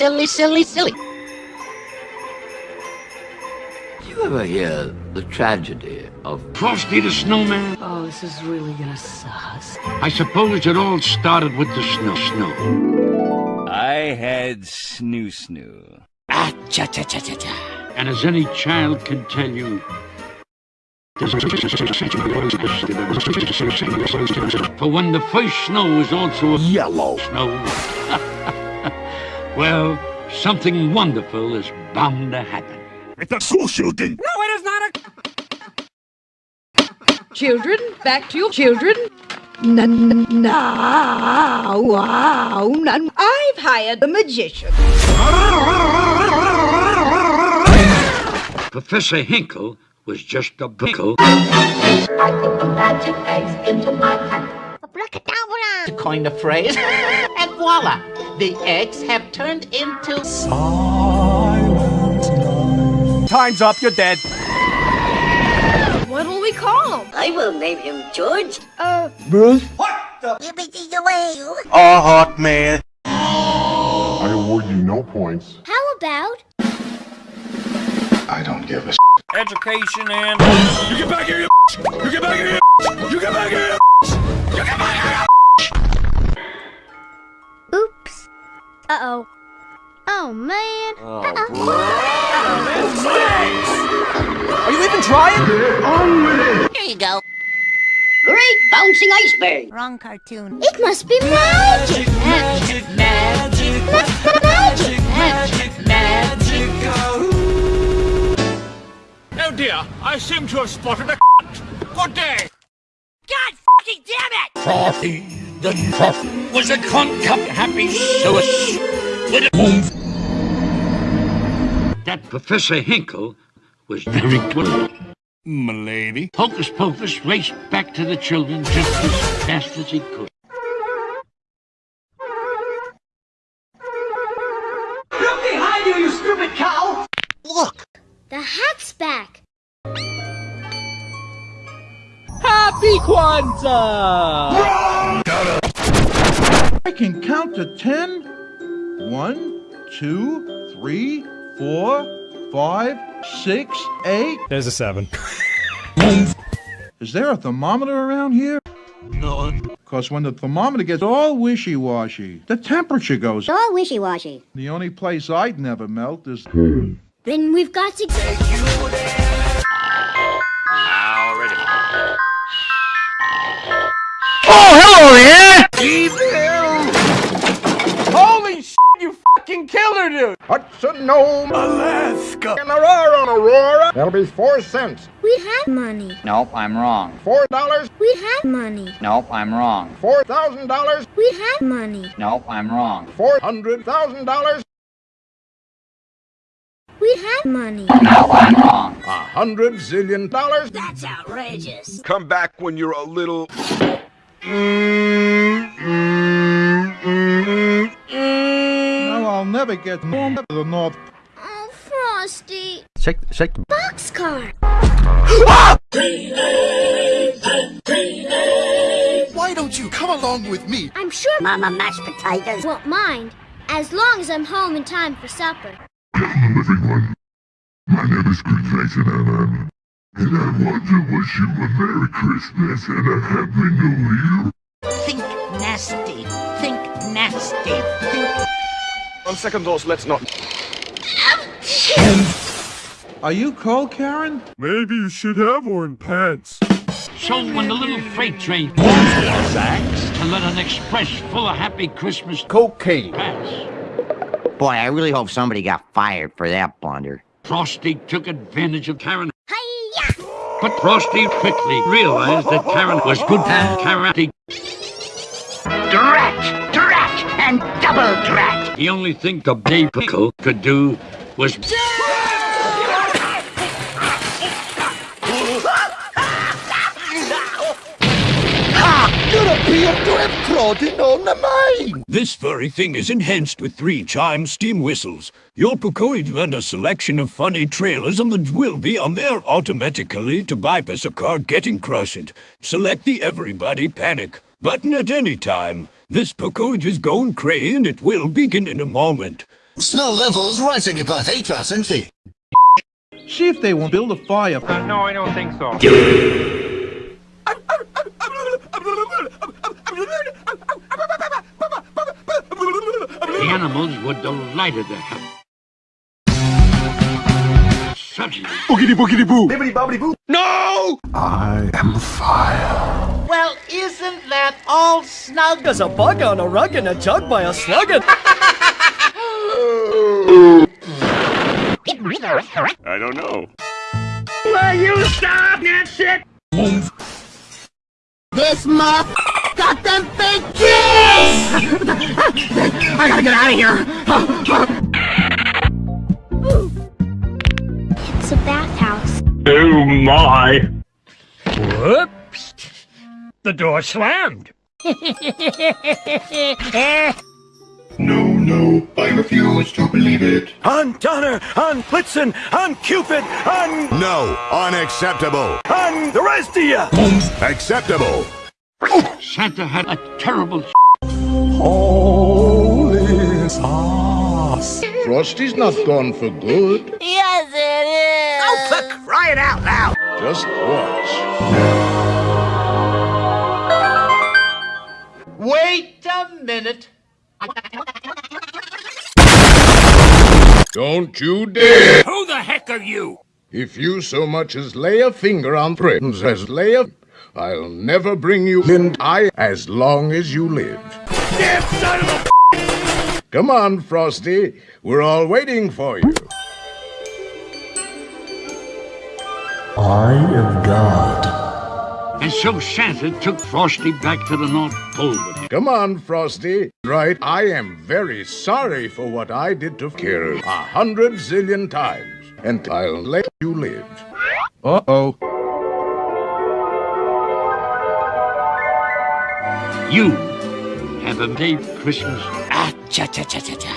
silly, silly, silly. Did you ever hear the tragedy of Frosty the Snowman? Oh, this is really gonna suck. I suppose it all started with the snow. Snow. I had snoo snoo. Ah, cha cha cha cha cha. And as any child can tell you, for when the first snow was also a Yellow. snow, well, something wonderful is bound to happen. It's a school shooting. No, it is not a... children, back to your children. N- now, wow, I've hired a magician. Professor Hinkle was just a pickle. To coin the phrase, and voila, the eggs have turned into. Time's up, you're dead. What'll we call him? I will name him George. Uh, A hot man. I award you no points. How about I don't give a Education and... You get back here, you You get back you go. Great bouncing iceberg. Wrong cartoon. It must be magic. Magic, magic, magic, magic, magic. Oh dear, I seem to have spotted a Good day. God fucking damn it! Frothy the Frothy was a cunt cup happy source with a move. That Professor Hinkle was very good. M'lady. Hocus Pocus raced back to the children just as fast as he could. Look behind you, you stupid cow! Look! The hat's back. Happy Kwanzaa! I can count to ten. One, two, three, four, five, six, eight. There's a seven. Is there a thermometer around here? None. Because when the thermometer gets all wishy-washy, the temperature goes all wishy-washy. The only place I'd never melt is... Then we've got to... Holy shit, you oh, fucking killed her, dude! Hudson Nome, Alaska. and Aurora, on Aurora. That'll be four cents. We have money. Nope, I'm wrong. Four dollars. We have money. Nope, I'm wrong. Four thousand dollars. We have money. Nope, I'm wrong. Four hundred thousand dollars. We have money. Nope, I'm wrong. A hundred zillion dollars. That's outrageous. Come back when you're a little. Now I'll never get home to the North Oh, Frosty. Shake, shake the... Boxcar. Why don't you come along with me? I'm sure Mama mashed potatoes won't mind, as long as I'm home in time for supper. Hello, everyone. My name is Greenface and I'm, and I want to wish you a Merry Christmas and a Happy New Year. Think nasty. Think nasty. Think. On second thoughts, let's not. Are you cold, Karen? Maybe you should have worn pants. So when the little freight train sacks to let an express full of happy Christmas Cocaine. pass, Boy, I really hope somebody got fired for that blunder. Frosty took advantage of Karen. Hiya! But Frosty quickly realized that Karen was good at karate. Drat! Drat! And double drat! The only thing the Bay Pickle could do was This very thing is enhanced with three chime steam whistles. Your Pocoid and a selection of funny trailers on the will be on there automatically to bypass a car getting crushed. Select the Everybody Panic button at any time. This Pocoid is going cray and it will begin in a moment. Snow levels rising above 8,000 feet. See if they won't build a fire. Uh, no, I don't think so. The animals were delighted to have suddenly Boogity boogity boo! Bibbidi bobbidi boo. No! I am fire. Well, isn't that all snug? There's a bug on a rug and a jug by a sluggin. I don't know. Will you stop that shit? This muff got them big cheese! I gotta get out of here! it's a bathhouse. Oh my! Whoops. The door slammed. No, no, I refuse to believe it. On Donner, on Blitzen, on Cupid, on... No, unacceptable. on the rest of you. Acceptable. Santa had a terrible Holy sauce. Frosty's not gone for good. Yes, it is! Oh, for crying out loud! Just watch. Wait a minute. Don't you dare! Who the heck are you? If you so much as lay a finger on Prince as lay a... I'll never bring you in I as long as you live. Damn son of a Come on, Frosty. We're all waiting for you. I am God. And so Santa took Frosty back to the North Pole with him. Come on, Frosty. Right, I am very sorry for what I did to Kira a hundred zillion times. And I'll let you live. Uh-oh. You have a Merry Christmas. Ah, cha, cha, cha, cha, cha